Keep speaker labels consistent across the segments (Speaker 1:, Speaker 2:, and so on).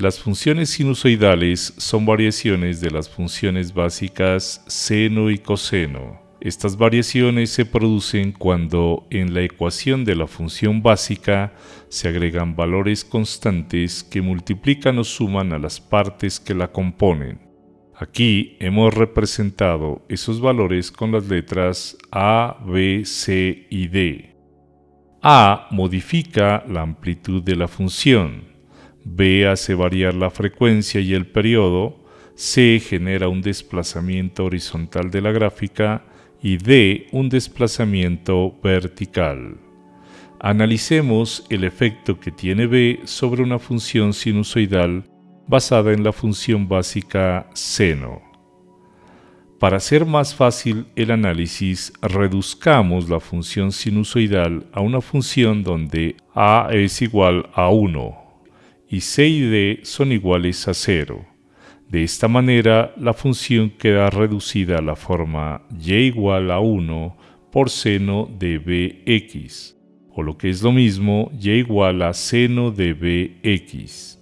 Speaker 1: Las funciones sinusoidales son variaciones de las funciones básicas seno y coseno. Estas variaciones se producen cuando en la ecuación de la función básica se agregan valores constantes que multiplican o suman a las partes que la componen. Aquí hemos representado esos valores con las letras A, B, C y D. A modifica la amplitud de la función, B hace variar la frecuencia y el periodo, C genera un desplazamiento horizontal de la gráfica y D un desplazamiento vertical. Analicemos el efecto que tiene B sobre una función sinusoidal basada en la función básica seno. Para hacer más fácil el análisis, reduzcamos la función sinusoidal a una función donde a es igual a 1 y c y d son iguales a 0. De esta manera, la función queda reducida a la forma y igual a 1 por seno de bx, o lo que es lo mismo, y igual a seno de bx.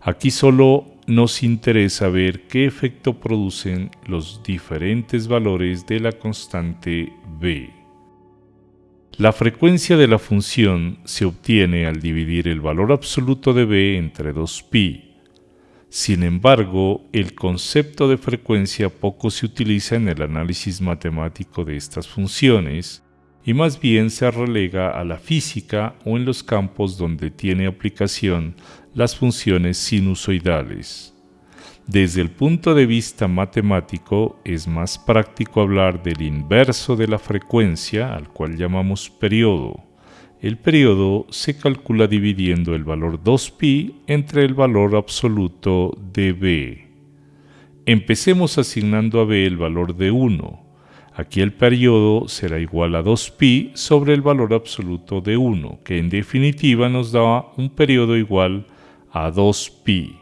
Speaker 1: Aquí solo nos interesa ver qué efecto producen los diferentes valores de la constante b. La frecuencia de la función se obtiene al dividir el valor absoluto de b entre 2pi, sin embargo, el concepto de frecuencia poco se utiliza en el análisis matemático de estas funciones y más bien se relega a la física o en los campos donde tiene aplicación las funciones sinusoidales. Desde el punto de vista matemático es más práctico hablar del inverso de la frecuencia al cual llamamos periodo el periodo se calcula dividiendo el valor 2pi entre el valor absoluto de b. Empecemos asignando a b el valor de 1. Aquí el periodo será igual a 2pi sobre el valor absoluto de 1, que en definitiva nos da un periodo igual a 2pi.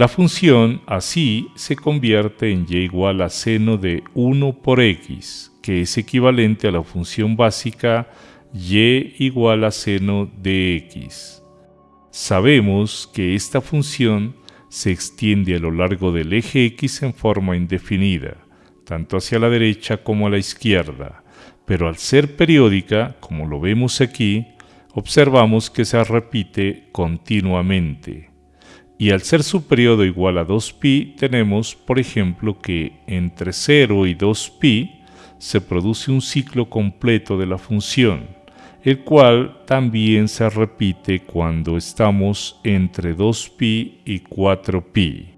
Speaker 1: La función así se convierte en y igual a seno de 1 por x, que es equivalente a la función básica y igual a seno de x. Sabemos que esta función se extiende a lo largo del eje x en forma indefinida, tanto hacia la derecha como a la izquierda, pero al ser periódica, como lo vemos aquí, observamos que se repite continuamente. Y al ser su periodo igual a 2pi, tenemos, por ejemplo, que entre 0 y 2pi se produce un ciclo completo de la función, el cual también se repite cuando estamos entre 2pi y 4pi.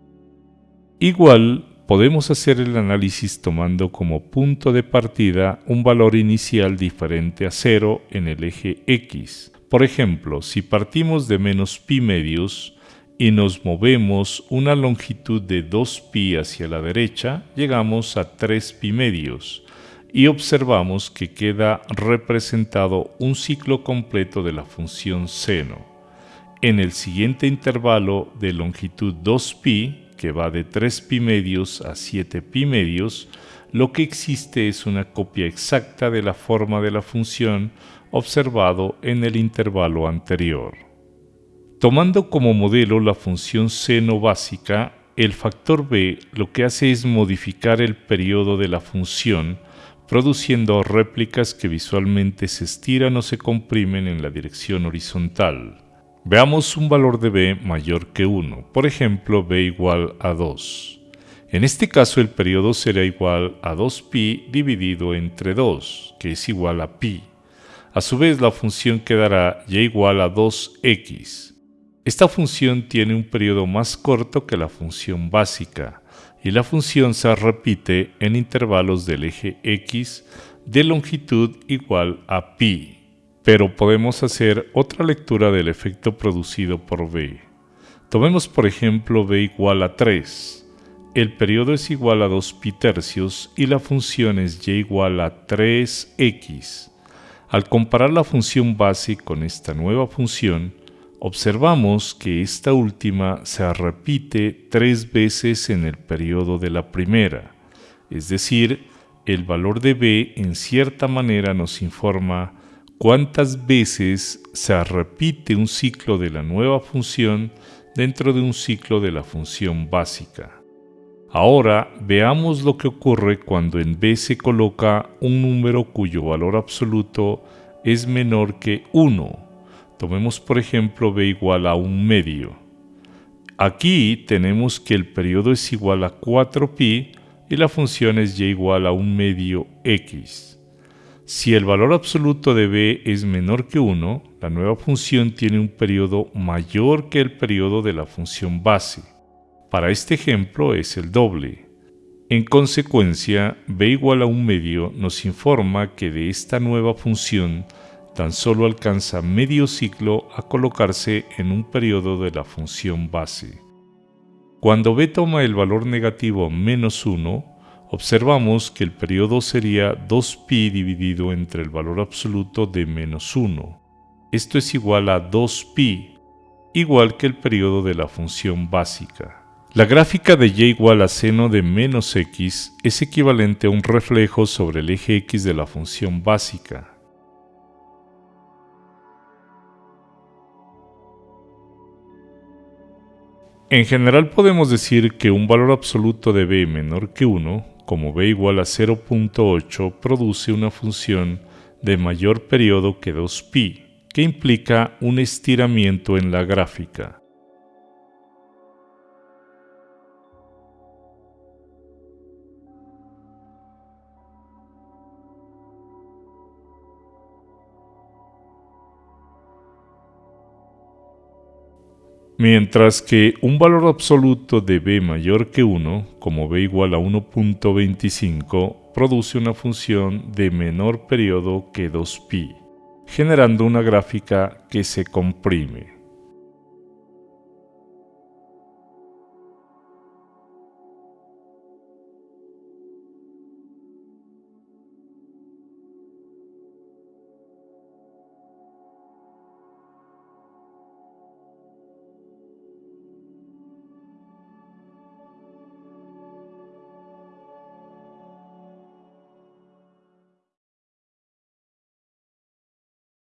Speaker 1: Igual, podemos hacer el análisis tomando como punto de partida un valor inicial diferente a 0 en el eje x. Por ejemplo, si partimos de menos pi medios y nos movemos una longitud de 2pi hacia la derecha, llegamos a 3 pi medios, y observamos que queda representado un ciclo completo de la función seno. En el siguiente intervalo de longitud 2pi, que va de 3pi medios a 7pi medios, lo que existe es una copia exacta de la forma de la función observado en el intervalo anterior. Tomando como modelo la función seno básica, el factor b lo que hace es modificar el periodo de la función produciendo réplicas que visualmente se estiran o se comprimen en la dirección horizontal. Veamos un valor de b mayor que 1, por ejemplo b igual a 2. En este caso el periodo será igual a 2pi dividido entre 2, que es igual a pi. A su vez la función quedará y igual a 2x. Esta función tiene un periodo más corto que la función básica, y la función se repite en intervalos del eje x de longitud igual a pi. Pero podemos hacer otra lectura del efecto producido por b. Tomemos por ejemplo b igual a 3. El periodo es igual a 2 pi tercios y la función es y igual a 3x. Al comparar la función base con esta nueva función, observamos que esta última se repite tres veces en el periodo de la primera, es decir, el valor de b en cierta manera nos informa cuántas veces se repite un ciclo de la nueva función dentro de un ciclo de la función básica. Ahora veamos lo que ocurre cuando en B se coloca un número cuyo valor absoluto es menor que 1. Tomemos por ejemplo b igual a un medio. Aquí tenemos que el periodo es igual a 4pi y la función es y igual a un medio x. Si el valor absoluto de b es menor que 1, la nueva función tiene un periodo mayor que el periodo de la función base. Para este ejemplo es el doble. En consecuencia, b igual a un medio nos informa que de esta nueva función tan solo alcanza medio ciclo a colocarse en un periodo de la función base. Cuando b toma el valor negativo menos 1, observamos que el periodo sería 2pi dividido entre el valor absoluto de menos 1. Esto es igual a 2pi, igual que el periodo de la función básica. La gráfica de y igual a seno de menos x es equivalente a un reflejo sobre el eje x de la función básica. En general podemos decir que un valor absoluto de b menor que 1, como b igual a 0.8, produce una función de mayor periodo que 2pi, que implica un estiramiento en la gráfica. Mientras que un valor absoluto de b mayor que 1, como b igual a 1.25, produce una función de menor periodo que 2pi, generando una gráfica que se comprime.